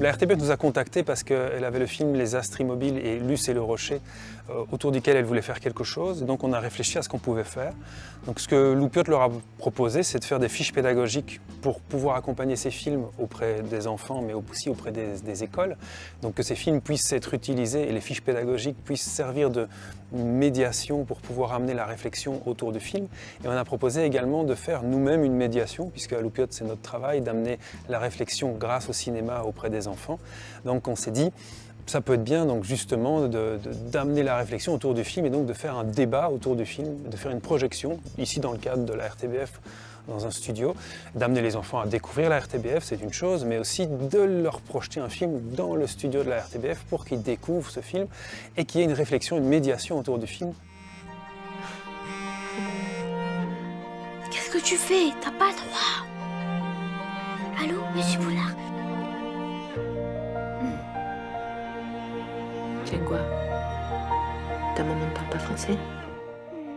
La RTBF nous a contactés parce qu'elle avait le film Les Astres Immobiles et Luce et le Rocher, euh, autour duquel elle voulait faire quelque chose. Donc on a réfléchi à ce qu'on pouvait faire. Donc ce que Loupiote leur a proposé, c'est de faire des fiches pédagogiques pour pouvoir accompagner ces films auprès des enfants, mais aussi auprès des, écoles. Donc que ces films puissent être utilisés et les fiches pédagogiques puissent servir de médiation pour pouvoir amener la réflexion autour du film. Et on a proposé également de faire nous-mêmes une médiation, puisque à Loupiote c'est notre travail, d'amener la réflexion grâce au cinéma auprès des Donc on s'est dit, ça peut être bien donc justement d'amener la réflexion autour du film et donc de faire un débat autour du film, de faire une projection, ici dans le cadre de la RTBF, dans un studio, d'amener les enfants à découvrir la RTBF, c'est une chose, mais aussi de leur projeter un film dans le studio de la RTBF pour qu'ils découvrent ce film et qu'il y ait une réflexion, une médiation autour du film. Qu'est-ce que tu fais? T'as pas le droit. Allô, monsieur Boulard? Tiens quoi? Ta maman ne parle pas français?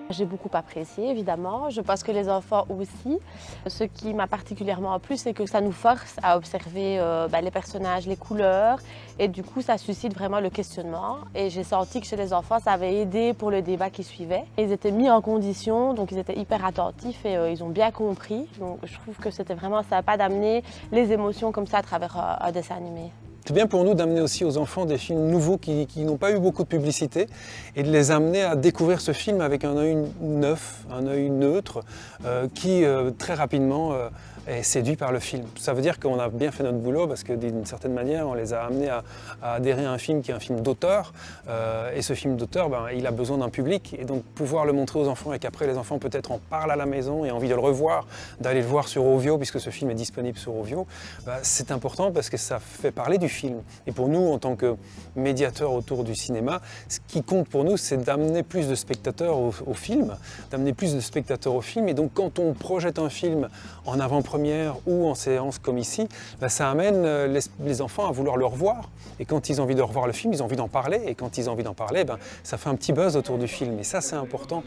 J'ai beaucoup apprécié, évidemment. Je pense que les enfants aussi. Ce qui m'a particulièrement plu, c'est que ça nous force à observer euh, bah, les personnages, les couleurs. Et du coup, ça suscite vraiment le questionnement. Et j'ai senti que chez les enfants, ça avait aidé pour le débat qui suivait. Ils étaient mis en condition, donc ils étaient hyper attentifs et euh, ils ont bien compris. Donc je trouve que c'était vraiment sympa d'amener les émotions comme ça à travers euh, un dessin animé. C'est bien pour nous d'amener aussi aux enfants des films nouveaux qui, n'ont pas eu beaucoup de publicité et de les amener à découvrir ce film avec un œil neuf, un œil neutre, euh, qui euh, très rapidement euh, est séduit par le film. Ça veut dire qu'on a bien fait notre boulot parce que d'une certaine manière, on les a amenés à, adhérer à un film qui est un film d'auteur. Euh, et ce film d'auteur, ben, il a besoin d'un public. Et donc pouvoir le montrer aux enfants et qu'après les enfants peut-être en parlent à la maison et ont envie de le revoir, d'aller le voir sur Ovio puisque ce film est disponible sur Ovio, ben, c'est important parce que ça fait parler du film. Et pour nous, en tant que médiateurs autour du cinéma, ce qui compte pour nous, c'est d'amener plus de spectateurs au, film, d'amener plus de spectateurs au film. Et donc quand on projette un film en avant première ou en séance comme ici, bah, ça amène euh, les, enfants à vouloir le revoir. Et quand ils ont envie de revoir le film, ils ont envie d'en parler. Et quand ils ont envie d'en parler, ben, ça fait un petit buzz autour du film. Et ça, c'est important.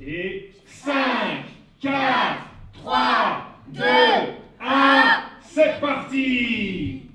Et 5, 4, 3, 2, 1, c'est parti